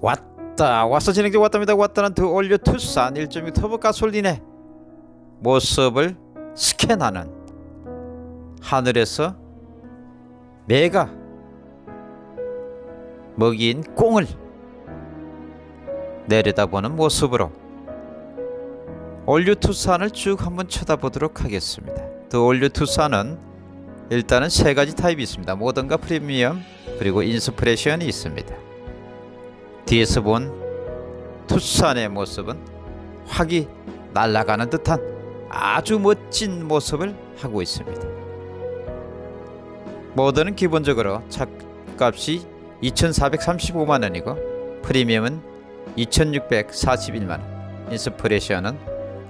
왔다 와서 진행돼 왔답니다 왔다는 더 올려 투싼 1.6 터보 가솔린의 모습을 스캔하는 하늘에서 매가 먹이인 꽁을 내려다보는 모습으로 올류 투싼을 쭉 한번 쳐다보도록 하겠습니다. 더 올류 투싼은 일단은 세 가지 타입이 있습니다. 모던과 프리미엄 그리고 인스프레션이 있습니다. 뒤에서 본 투싼의 모습은 확이 날아가는 듯한 아주 멋진 모습을 하고 있습니다. 모던은 기본적으로 차값이 2,435만 원이고 프리미엄은 2,641만 원, 인스프레션은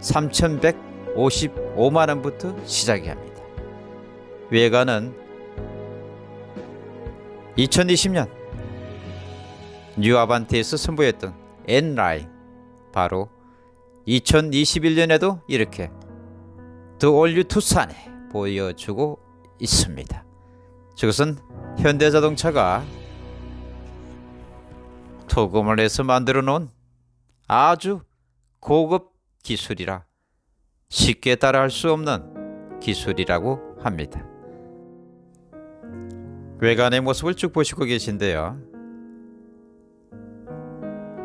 3,155만 원부터 시작이 합니다. 외관은 2020년 뉴 아반떼에서 선보였던 N라인 바로 2021년에도 이렇게 The All New 투싼에 보여주고 있습니다. 저것은 현대자동차가 도금을 해서 만들어 놓은 아주 고급 기술이라 쉽게 따라할 수 없는 기술이라고 합니다. 외관의 모습을 쭉 보시고 계신데요.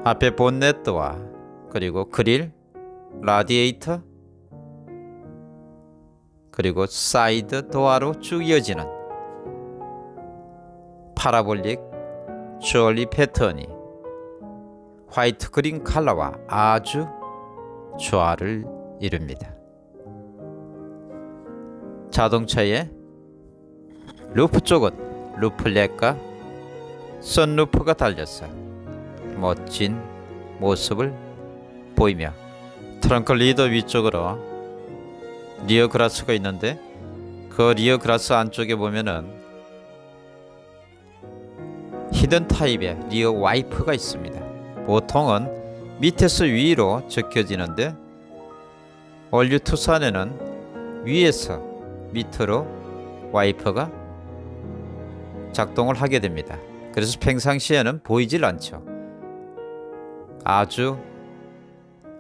앞에 본네트와 그리고 그릴, 라디에이터, 그리고 사이드 도어로 쭉 이어지는 parabolic jewelry 패턴이 화이트 그린 컬러와 아주 조화를 이룹니다. 자동차의 루프 쪽은 roof rack과 선루프가 달려서 멋진 모습을 보이며 트렁크 lid 위쪽으로 rear glass가 있는데 그 rear glass 안쪽에 보면은 hidden 타입의 rear 와이퍼가 있습니다. 보통은 밑에서 위로 젖혀지는데 All New 투싼에는 위에서 밑으로 와이퍼가 작동을 하게 됩니다. 그래서 평상시에는 보이질 않죠. 아주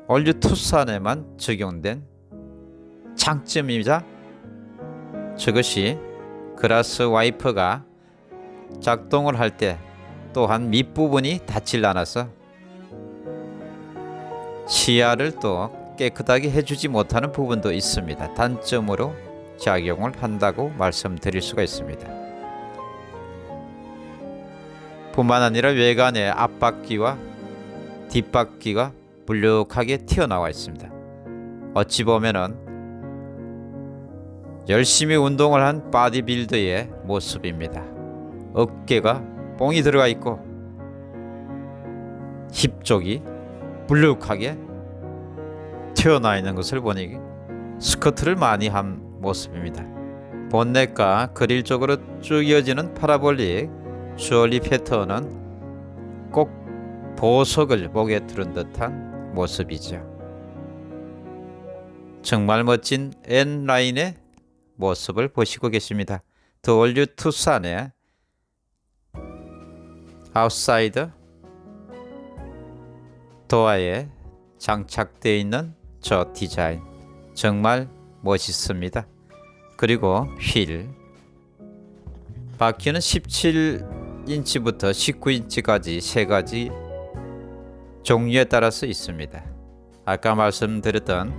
All New 투싼에만 적용된 장점이자 저것이 그라스 와이퍼가 작동을 할 때 또한 밑부분이 닿질 않아서 시야를 또 깨끗하게 해주지 못하는 부분도 있습니다. 단점으로 작용을 한다고 말씀드릴 수가 있습니다. 뿐만 아니라 외관의 앞바퀴와 뒷바퀴가 불룩하게 튀어나와 있습니다. 어찌 보면은 열심히 운동을 한 바디빌더의 모습입니다. 어깨가 뽕이 들어가 있고 힙 쪽이 불룩하게 튀어나와 있는 것을 보니 스쿼트를 많이 한 모습입니다. 본넷과 그릴 쪽으로 쭉 이어지는 parabolic jewelry 패턴은 꼭 보석을 목에 두른 듯한 모습이죠. 정말 멋진 N라인의 모습을 보시고 계십니다. The All New 투싼의 outside 도어에 장착되어 있는 저 디자인 정말 멋있습니다. 그리고 휠 바퀴는 17인치부터 19인치까지 세 가지 종류에 따라서 있습니다. 아까 말씀드렸던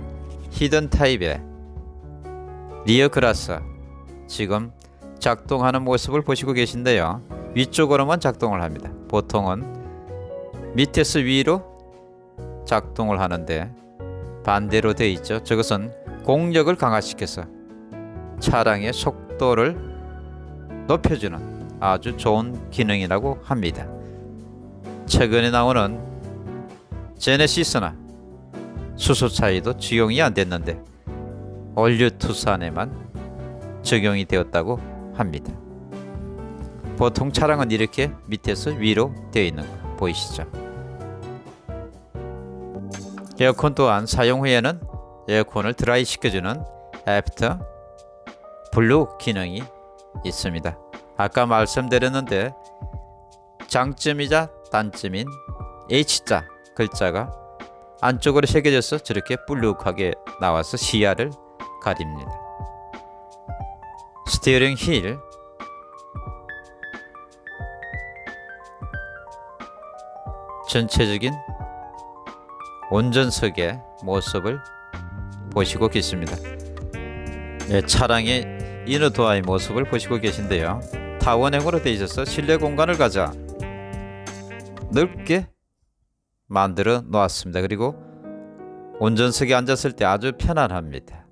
hidden 타입의 rear glass 지금 작동하는 모습을 보시고 계신데요. 위쪽으로만 작동을 합니다. 보통은 밑에서 위로 작동을 하는데 반대로 되어 있죠. 저것은 공력을 강화시켜서 차량의 속도를 높여주는 아주 좋은 기능이라고 합니다. 최근에 나오는 제네시스나 수소차에도 적용이 안 됐는데 올류 투싼에만 적용이 되었다고 합니다. 보통 차량은 이렇게 밑에서 위로 되어 있는 거 보이시죠? 에어컨 또한 사용 후에는 에어컨을 드라이 시켜주는 after blow 기능이 있습니다. 아까 말씀드렸는데 장점이자 단점인 H자 글자가 안쪽으로 새겨져서 저렇게 불룩하게 나와서 시야를 가립니다. 스티어링 휠 전체적인 운전석의 모습을 보시고 계십니다. 네, 차량의 이너 도어의 모습을 보시고 계신데요. 타원형으로 되어 있어서 실내 공간을 가자 넓게 만들어 놓았습니다. 그리고 운전석에 앉았을 때 아주 편안합니다.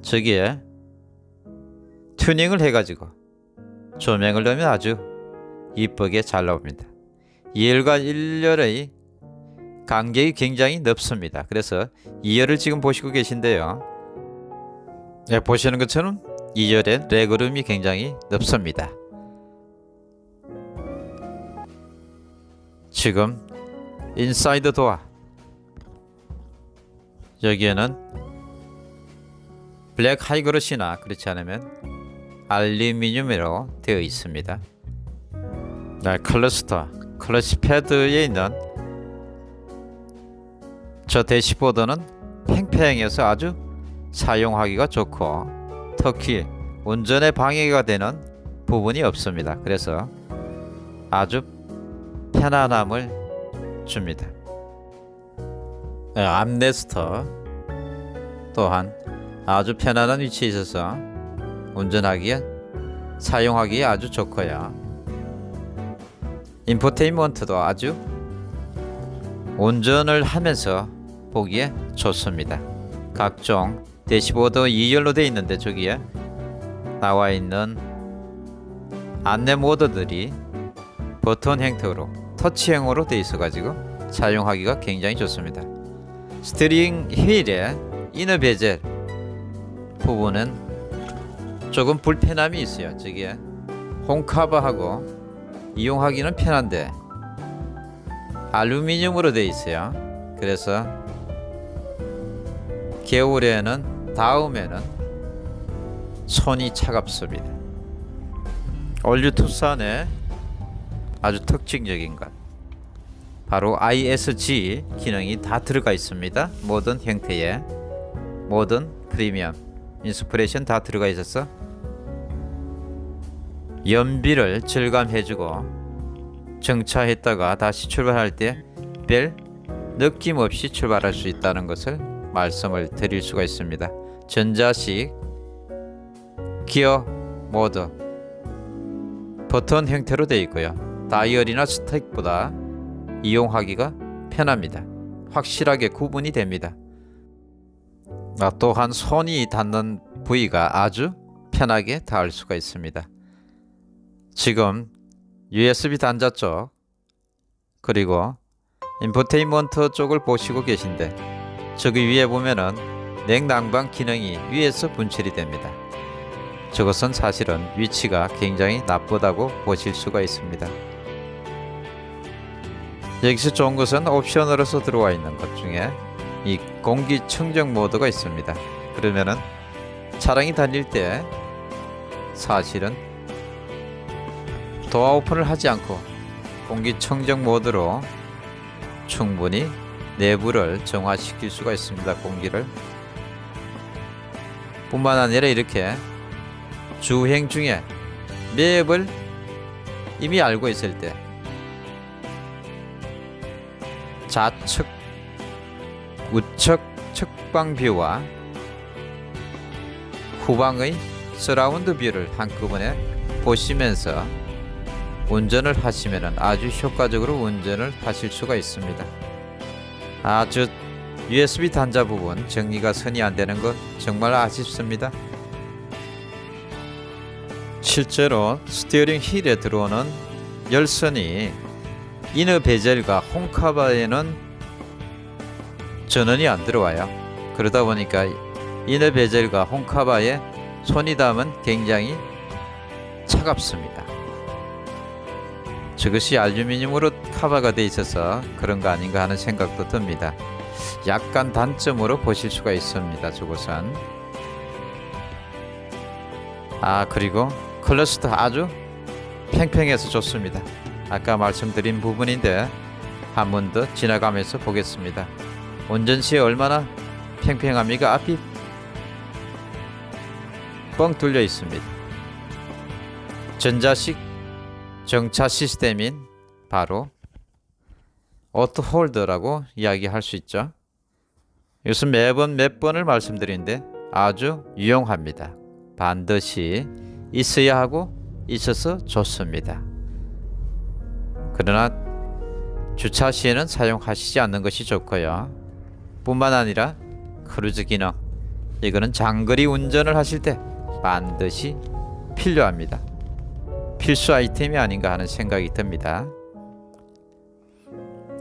저기에 튜닝을 해가지고 조명을 넣으면 아주 이쁘게 잘 나옵니다. 2열과 1열의 간격이 굉장히 넓습니다. 그래서 2열을 지금 보시고 계신데요. 네, 보시는 것처럼 2열의 legroom이 굉장히 넓습니다. 지금 inside 도어 여기에는 블랙 high glossy나 그렇지 않으면 알루미늄으로 되어 있습니다. 네, cluster crash pad에 있는 저 대시보드는 팽팽해서 아주 사용하기가 좋고 특히 운전에 방해가 되는 부분이 없습니다. 그래서 아주 편안함을 줍니다. 네, 암레스터 또한 아주 편안한 위치에 있어서 운전하기에 사용하기에 아주 좋고요. 인포테인먼트도 아주 운전을 하면서 보기에 좋습니다. 각종 대시보드 2열로 되어 있는데 저기에 나와 있는 안내 모드들이 버튼 형태로 터치형으로 되어 있어 가지고 사용하기가 굉장히 좋습니다. 스티링 휠의 이너 베젤 부분은 조금 불편함이 있어요. 저기에 홈커버하고 이용하기는 편한데 알루미늄으로 되어 있어요. 그래서 겨울에는 닿으면은 손이 차갑습니다. All New 투싼의 아주 특징적인 것 바로 ISG 기능이 다 들어가 있습니다. 모든 형태의 모든 프리미엄 Inspiration 다 들어가 있어서 연비를 절감해주고 정차했다가 다시 출발할 때 별 느낌 없이 출발할 수 있다는 것을 말씀을 드릴 수가 있습니다. 전자식 기어 모드 버튼 형태로 되어 있고요. 다이얼이나 스택보다 이용하기가 편합니다. 확실하게 구분이 됩니다. 아, 또한 손이 닿는 부위가 아주 편하게 닿을 수가 있습니다. 지금 USB 단자 쪽 그리고 인포테인먼트 쪽을 보시고 계신데 저기 위에 보면은 냉난방 기능이 위에서 분출이 됩니다. 저것은 사실은 위치가 굉장히 나쁘다고 보실 수가 있습니다. 여기서 좋은 것은 옵션으로서 들어와 있는 것 중에 이 공기 청정 모드가 있습니다. 그러면은 차량이 달릴 때 사실은 도어 오픈을 하지 않고 공기 청정 모드로 충분히 내부를 정화시킬 수가 있습니다. 공기를 뿐만 아니라 이렇게 주행 중에 맵을 이미 알고 있을 때 좌측 우측 측방 뷰와 후방의 surround view를 한꺼번에 보시면서 운전을 하시면 아주 효과적으로 운전을 하실 수가 있습니다. 아주 USB 단자 부분 정리가 선이 안 되는 것 정말 아쉽습니다. 실제로 스티어링 휠에 들어오는 열선이 inner bezel과 horn카바에는 전원이 안 들어와요. 그러다 보니까 이너 베젤과 홈카바에 손이 닿으면 굉장히 차갑습니다. 저것이 알루미늄으로 커버가 되어 있어서 그런 거 아닌가 하는 생각도 듭니다. 약간 단점으로 보실 수가 있습니다. 저것은 아 그리고 클러스터 아주 팽팽해서 좋습니다. 아까 말씀드린 부분인데 한 번 더 지나가면서 보겠습니다. 운전 시에 얼마나 팽팽합니까? 앞이 뻥 뚫려 있습니다. 전자식 정차 시스템인 바로 auto hold라고 이야기할 수 있죠. 이것은 매번 몇 번을 말씀드리는데 아주 유용합니다. 반드시 있어야 하고 있어서 좋습니다. 그러나 주차 시에는 사용하시지 않는 것이 좋고요. 뿐만 아니라 크루즈 기능 이거는 장거리 운전을 하실 때 반드시 필요합니다. 필수 아이템이 아닌가 하는 생각이 듭니다.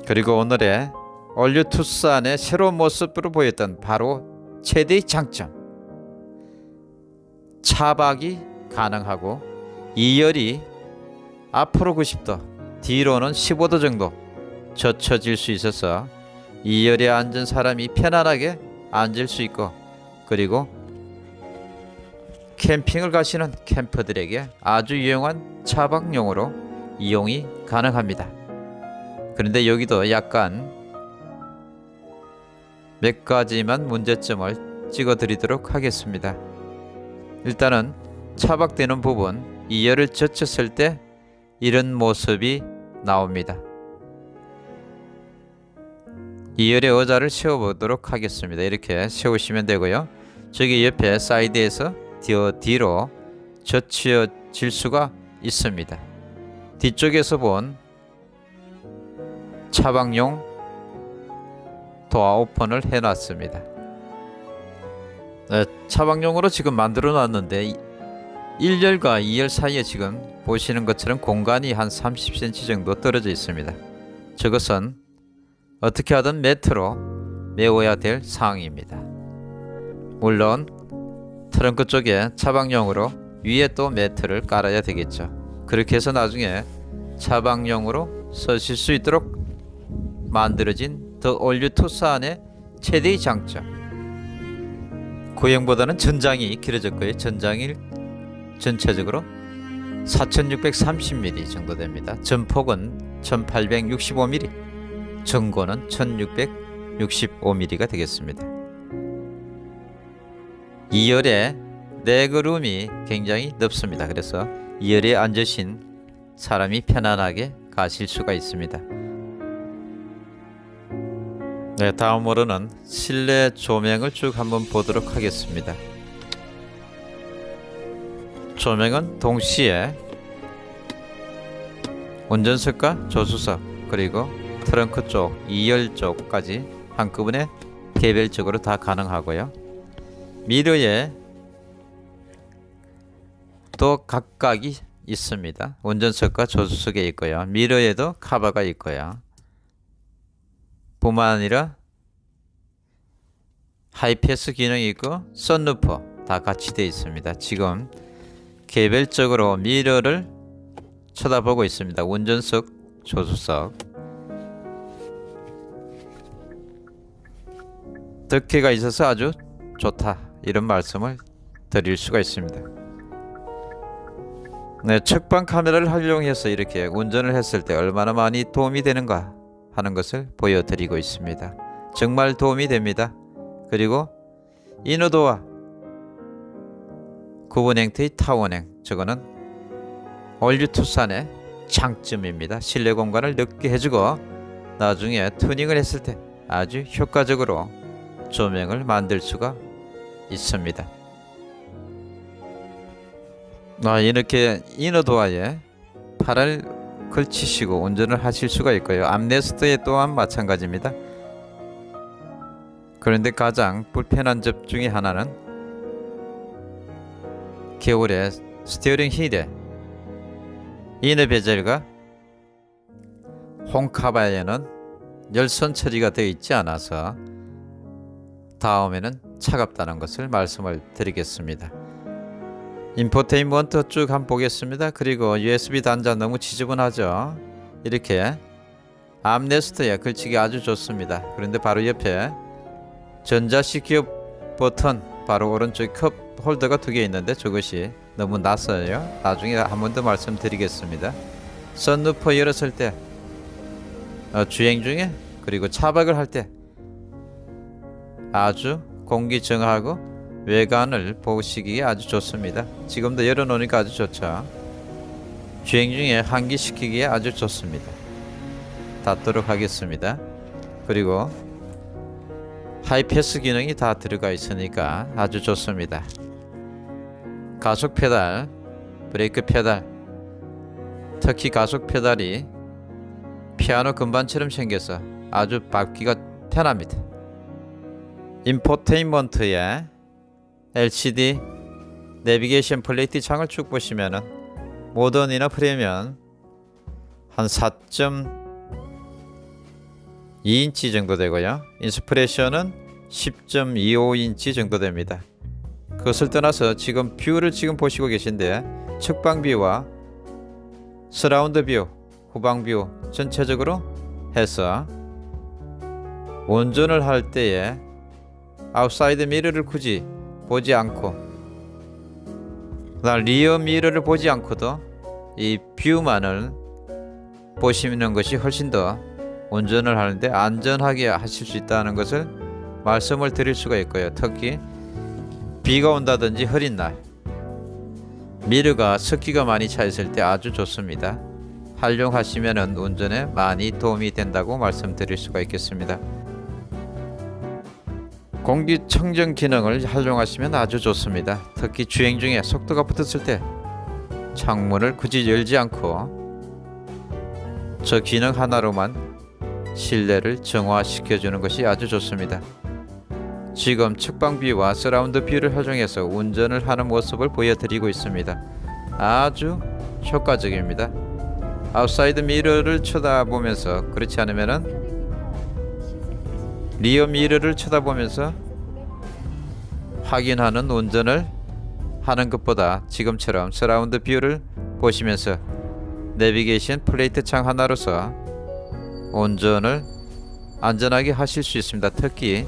그리고 오늘의 all new 투싼의 새로운 모습으로 보였던 바로 최대의 장점 차박이 가능하고 2열이 앞으로 90도 뒤로는 15도 정도 젖혀질 수 있어서 2열에 앉은 사람이 편안하게 앉을 수 있고 그리고 캠핑을 가시는 캠퍼들에게 아주 유용한 차박용으로 이용이 가능합니다. 그런데 여기도 약간 몇 가지만 문제점을 찍어 드리도록 하겠습니다. 일단은 차박되는 부분 2열을 젖혔을 때 이런 모습이 나옵니다. 2열의 의자를 세워보도록 하겠습니다. 이렇게 세우시면 되고요. 저기 옆에 사이드에서 뒤어 뒤로 젖혀질 수가 있습니다. 뒤쪽에서 본 차박용 도어 오픈을 해놨습니다. 네, 차박용으로 지금 만들어 놨는데 1열과 2열 사이에 지금 보시는 것처럼 공간이 한 30cm 정도 떨어져 있습니다. 저것은 어떻게 하든 매트로 메워야 될 사항입니다. 물론 트렁크 쪽에 차박용으로 위에 또 매트를 깔아야 되겠죠. 그렇게 해서 나중에 차박용으로 쓰실 수 있도록 만들어진 더 올류 투싼의 최대의 장점 구형보다는 전장이 길어졌고요. 전장이 전체적으로 4630mm 정도 됩니다. 전폭은 1865mm, 전고는 1665mm가 되겠습니다. 2열에 레그룸이 굉장히 넓습니다. 그래서 2열에 앉으신 사람이 편안하게 가실 수가 있습니다. 네, 다음으로는 실내 조명을 쭉 한번 보도록 하겠습니다. 조명은 동시에 운전석과 조수석 그리고 트렁크 쪽, 2열 쪽까지 한꺼번에 개별적으로 다 가능하고요. 미러에 또 각각이 있습니다. 운전석과 조수석에 있고요. 미러에도 카바가 있고요. 뿐만 아니라 하이패스 기능이 있고 썬루퍼 다 같이 되어 있습니다. 지금 개별적으로 미러를 쳐다보고 있습니다. 운전석, 조수석. 덕혜가 있어서 아주 좋다 이런 말씀을 드릴 수가 있습니다. 네, 측방 카메라를 활용해서 이렇게 운전을 했을 때 얼마나 많이 도움이 되는가 하는 것을 보여드리고 있습니다. 정말 도움이 됩니다. 그리고 inner door와 구분형태의 타원형 저거는 all new 투싼의 장점입니다. 실내 공간을 넓게 해주고 나중에 튜닝을 했을 때 아주 효과적으로 조명을 만들 수가 있습니다. 아, 이렇게 이너도어에 팔을 걸치시고 운전을 하실 수가 있고요. armrest에 또한 마찬가지입니다. 그런데 가장 불편한 점 중에 하나는 겨울에 steering wheel에 inner bezel과 horn 커버에는 열선 처리가 되어 있지 않아서 다음에는 차갑다는 것을 말씀을 드리겠습니다. 인포테인먼트 쭉 한번 보겠습니다. 그리고 USB 단자 너무 지저분하죠. 이렇게 armrest에 걸치기 아주 좋습니다. 그런데 바로 옆에 전자식 기어 버튼 바로 오른쪽 컵 홀더가 두 개 있는데 저것이 너무 낮아요. 나중에 한 번 더 말씀드리겠습니다. 선루퍼 열었을 때 어, 주행 중에 그리고 차박을 할 때 아주 공기 정하고 외관을 보시기에 아주 좋습니다. 지금도 열어놓으니까 아주 좋죠. 주행 중에 환기시키기에 아주 좋습니다. 닫도록 하겠습니다. 그리고 하이패스 기능이 다 들어가 있으니까 아주 좋습니다. 가속 페달, 브레이크 페달, 특히 가속 페달이 피아노 건반처럼 생겨서 아주 밟기가 편합니다. infotainment에 LCD 내비게이션 plate 창을 쭉 보시면은 Modern이나 Premium 한 4.2인치 정도 되고요. Inspiration은 10.25인치 정도 됩니다. 그것을 떠나서 지금 view를 지금 보시고 계신데 측방view와 surround view, 후방view 전체적으로 해서 운전을 할 때에 outside mirror를 굳이 보지 않고 rear mirror를 보지 않고도 이 view만을 보시는 것이 훨씬 더 운전을 하는데 안전하게 하실 수 있다는 것을 말씀을 드릴 수가 있고요. 특히 비가 온다든지 흐린 날 미르가 습기가 많이 차 있을 때 아주 좋습니다. 활용하시면 운전에 많이 도움이 된다고 말씀드릴 수가 있겠습니다. 공기청정 기능을 활용하시면 아주 좋습니다. 특히 주행 중에 속도가 붙었을 때 창문을 굳이 열지 않고 저 기능 하나로만 실내를 정화시켜 주는 것이 아주 좋습니다. 지금 측방view와 surround view를 활용해서 운전을 하는 모습을 보여드리고 있습니다. 아주 효과적입니다. outside mirror를 쳐다보면서 그렇지 않으면은 rear mirror를 쳐다보면서 확인하는 운전을 하는 것보다 지금처럼 surround view를 보시면서 내비게이션 플레이트 창 하나로서 운전을 안전하게 하실 수 있습니다. 특히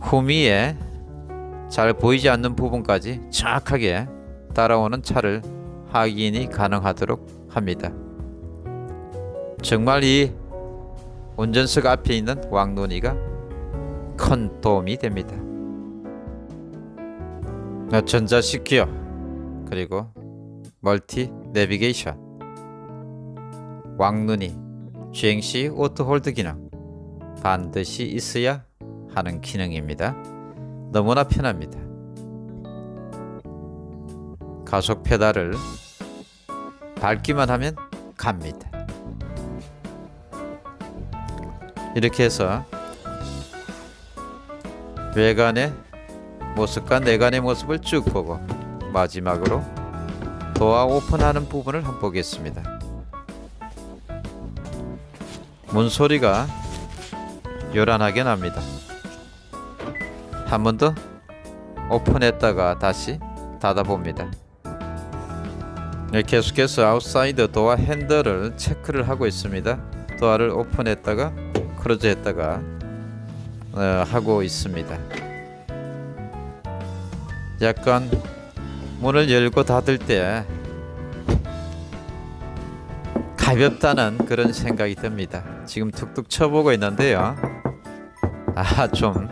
후미에 잘 보이지 않는 부분까지 정확하게 따라오는 차를 확인이 가능하도록 합니다. 정말 이 운전석 앞에 있는 왕눈이가 큰 도움이 됩니다. 전자식 기어 그리고 multi 내비게이션 왕눈이 주행 시 auto hold 기능 반드시 있어야 하는 기능입니다. 너무나 편합니다. 가속 페달을 밟기만 하면 갑니다. 이렇게 해서 외관의 모습과 내관의 모습을 쭉 보고 마지막으로 door open하는 부분을 한번 보겠습니다. 문 소리가 요란하게 납니다. 한 번 더 오픈했다가 다시 닫아봅니다. 네, 계속해서 outside door handle을 체크를 하고 있습니다. 도어를 오픈했다가 크로즈했다가 어, 하고 있습니다. 약간 문을 열고 닫을 때 가볍다는 그런 생각이 듭니다. 지금 툭툭 쳐보고 있는데요. 아, 좀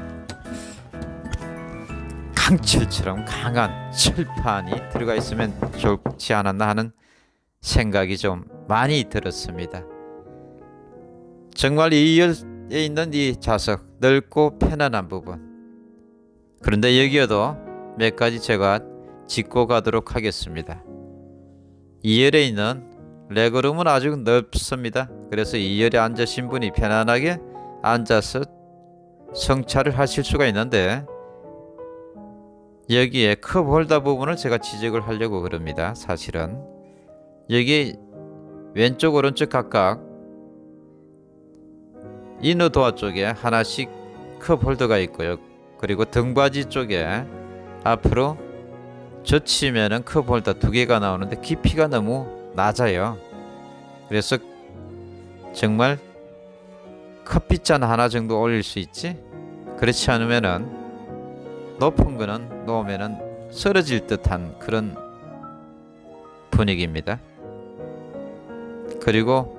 강철처럼 강한 철판이 들어가 있으면 좋지 않았나 하는 생각이 좀 많이 들었습니다. 정말 2열에 있는 이 좌석 넓고 편안한 부분 그런데 여기에도 몇 가지 제가 짚고 가도록 하겠습니다. 2열에 있는 레그룸은 아주 넓습니다. 그래서 2열에 앉으신 분이 편안하게 앉아서 성찰을 하실 수가 있는데 여기에 컵 홀더 부분을 제가 지적을 하려고 그럽니다. 사실은 여기 왼쪽 오른쪽 각각 inner door 쪽에 하나씩 컵 홀더가 있고요. 그리고 등받이 쪽에 앞으로 젖히면은 컵 홀더 두 개가 나오는데 깊이가 너무 낮아요. 그래서 정말 커피잔 하나 정도 올릴 수 있지? 그렇지 않으면은 높은 거는 놓으면은 쓰러질 듯한 그런 분위기입니다. 그리고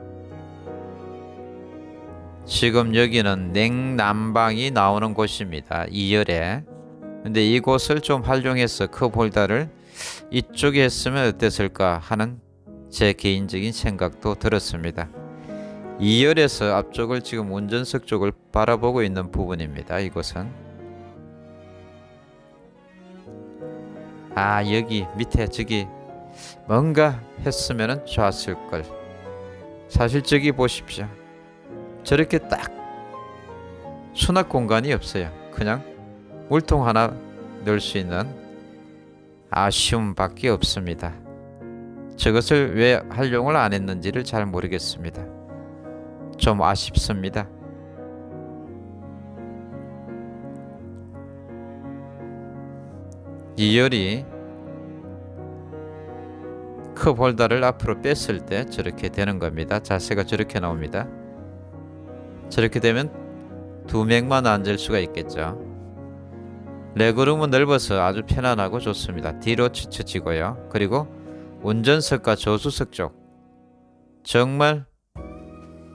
지금 여기는 냉난방이 나오는 곳입니다. 2열에. 근데 이곳을 좀 활용해서 컵홀더를 이쪽에 했으면 어땠을까 하는 제 개인적인 생각도 들었습니다. 2열에서 앞쪽을 지금 운전석 쪽을 바라보고 있는 부분입니다. 이곳은 아 여기 밑에 저기 뭔가 했으면 좋았을 걸. 사실 저기 보십시오. 저렇게 딱 수납 공간이 없어요. 그냥 물통 하나 넣을 수 있는 아쉬움밖에 없습니다. 저것을 왜 활용을 안 했는지를 잘 모르겠습니다. 좀 아쉽습니다. 이 열이 컵 홀더를 앞으로 뺐을 때 저렇게 되는 겁니다. 자세가 저렇게 나옵니다. 저렇게 되면 두 명만 앉을 수가 있겠죠. 레그룸은 넓어서 아주 편안하고 좋습니다. 뒤로 치쳐지고요. 그리고 운전석과 조수석 쪽 정말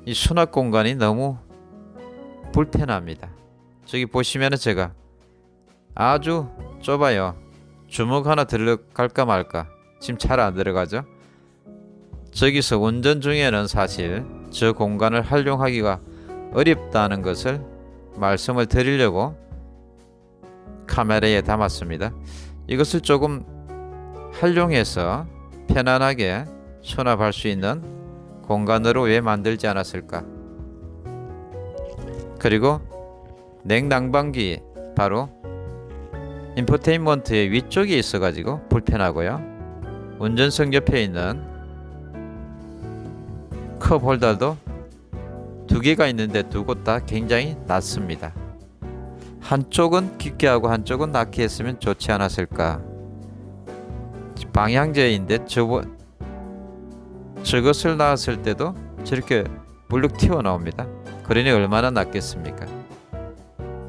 이 수납 공간이 너무 불편합니다. 저기 보시면은 제가 아주 좁아요. 주먹 하나 들어갈까 말까. 지금 잘 안 들어가죠? 저기서 운전 중에는 사실 저 공간을 활용하기가 어렵다는 것을 말씀을 드리려고 카메라에 담았습니다. 이것을 조금 활용해서 편안하게 수납할 수 있는 공간으로 왜 만들지 않았을까? 그리고 냉난방기 바로 인포테인먼트의 위쪽에 있어가지고 불편하고요. 운전석 옆에 있는 컵 홀더도 두 개가 있는데 두 곳 다 굉장히 낮습니다. 한쪽은 깊게 하고 한쪽은 낮게 했으면 좋지 않았을까. 방향제인데 저거 저것을 나왔을 때도 저렇게 물룩 튀어나옵니다. 그러니 얼마나 낫겠습니까?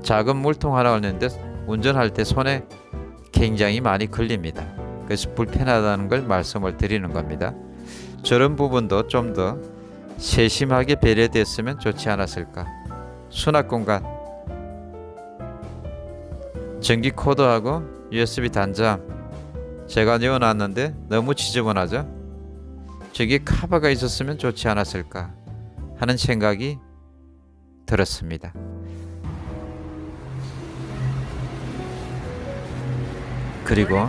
작은 물통 하나 올렸는데 운전할 때 손에 굉장히 많이 걸립니다. 그래서 불편하다는 걸 말씀을 드리는 겁니다. 저런 부분도 좀 더 세심하게 배려됐으면 좋지 않았을까. 수납 공간, 전기 코드하고 USB 단자 제가 넣어놨는데 너무 지저분하죠? 저기 카바가 있었으면 좋지 않았을까 하는 생각이 들었습니다. 그리고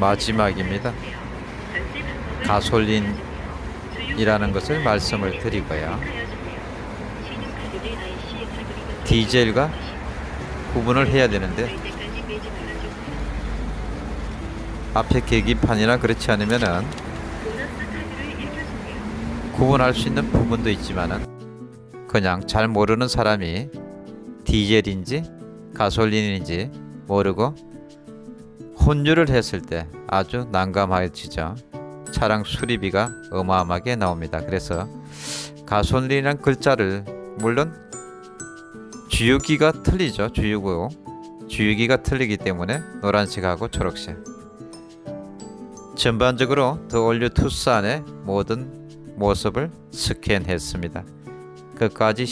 마지막입니다. 가솔린이라는 것을 말씀을 드리고요. 디젤과 구분을 해야 되는데 앞에 계기판이나 그렇지 않으면은 구분할 수 있는 부분도 있지만은 그냥 잘 모르는 사람이 디젤인지 가솔린인지 모르고 혼유를 했을 때 아주 난감해지죠. 차량 수리비가 어마어마하게 나옵니다. 그래서 가솔린이란 글자를 물론 주유기가 틀리죠. 주유구 주유기가 틀리기 때문에 노란색하고 초록색. 전반적으로 더 올류 투싼의 모든 모습을 스캔했습니다. 끝까지